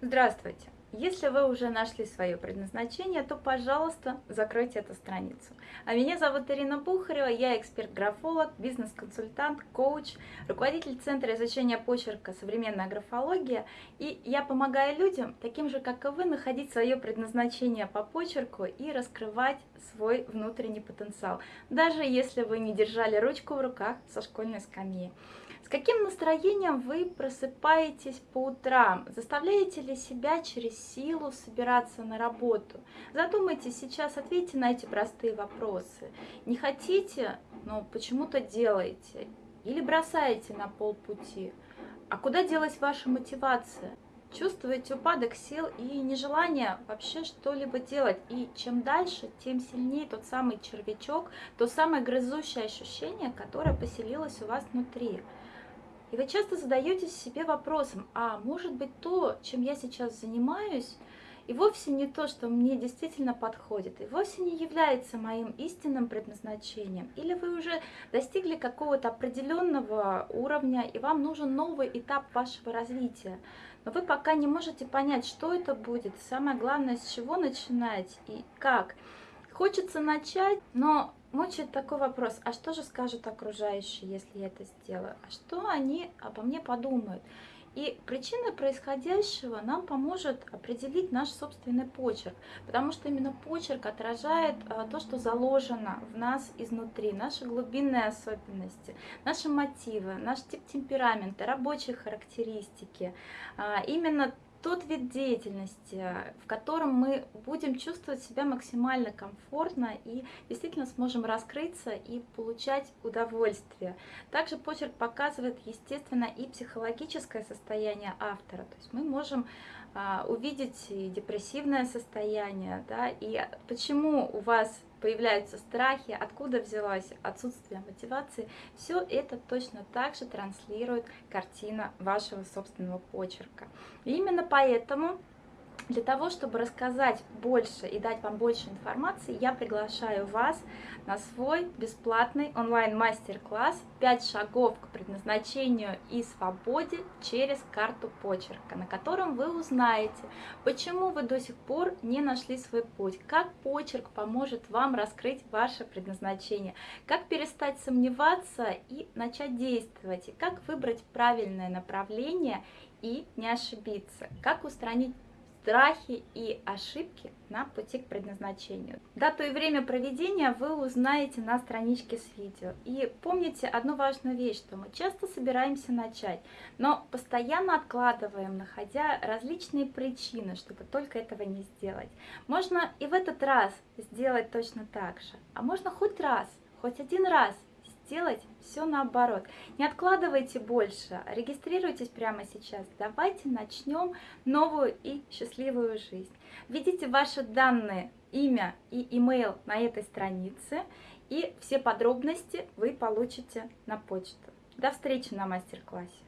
Здравствуйте! Если вы уже нашли свое предназначение, то, пожалуйста, закройте эту страницу. А меня зовут Ирина Бухарева, я эксперт-графолог, бизнес-консультант, коуч, руководитель Центра изучения почерка «Современная графология». И я помогаю людям, таким же, как и вы, находить свое предназначение по почерку и раскрывать свой внутренний потенциал, даже если вы не держали ручку в руках со школьной скамьи. С каким настроением вы просыпаетесь по утрам? Заставляете ли себя через силу собираться на работу? Задумайтесь сейчас, ответьте на эти простые вопросы. Не хотите, но почему-то делаете. Или бросаете на полпути. А куда делась ваша мотивация? Чувствуете упадок сил и нежелание вообще что-либо делать. И чем дальше, тем сильнее тот самый червячок, то самое грызущее ощущение, которое поселилось у вас внутри. И вы часто задаетесь себе вопросом, а может быть то, чем я сейчас занимаюсь, и вовсе не то, что мне действительно подходит, и вовсе не является моим истинным предназначением. Или вы уже достигли какого-то определенного уровня, и вам нужен новый этап вашего развития. Но вы пока не можете понять, что это будет, самое главное, с чего начинать и как. Хочется начать, но мучает такой вопрос, а что же скажут окружающие, если я это сделаю? А что они обо мне подумают? И причина происходящего нам поможет определить наш собственный почерк, потому что именно почерк отражает а, то, что заложено в нас изнутри, наши глубинные особенности, наши мотивы, наш тип темперамента, рабочие характеристики. А, именно тот вид деятельности, в котором мы будем чувствовать себя максимально комфортно и действительно сможем раскрыться и получать удовольствие. Также почерк показывает, естественно, и психологическое состояние автора. То есть мы можем а, увидеть и депрессивное состояние, да, и почему у вас появляются страхи, откуда взялось отсутствие мотивации, все это точно так же транслирует картина вашего собственного почерка. И именно поэтому для того, чтобы рассказать больше и дать вам больше информации, я приглашаю вас на свой бесплатный онлайн-мастер-класс «5 шагов к предназначению и свободе через карту почерка», на котором вы узнаете, почему вы до сих пор не нашли свой путь, как почерк поможет вам раскрыть ваше предназначение, как перестать сомневаться и начать действовать, и как выбрать правильное направление и не ошибиться, как устранить страхи и ошибки на пути к предназначению. Дату и время проведения вы узнаете на страничке с видео. И помните одну важную вещь, что мы часто собираемся начать, но постоянно откладываем, находя различные причины, чтобы только этого не сделать. Можно и в этот раз сделать точно так же, а можно хоть раз, хоть один раз сделать все наоборот. Не откладывайте больше, регистрируйтесь прямо сейчас. Давайте начнем новую и счастливую жизнь. Введите ваши данные, имя и имейл на этой странице, и все подробности вы получите на почту. До встречи на мастер-классе.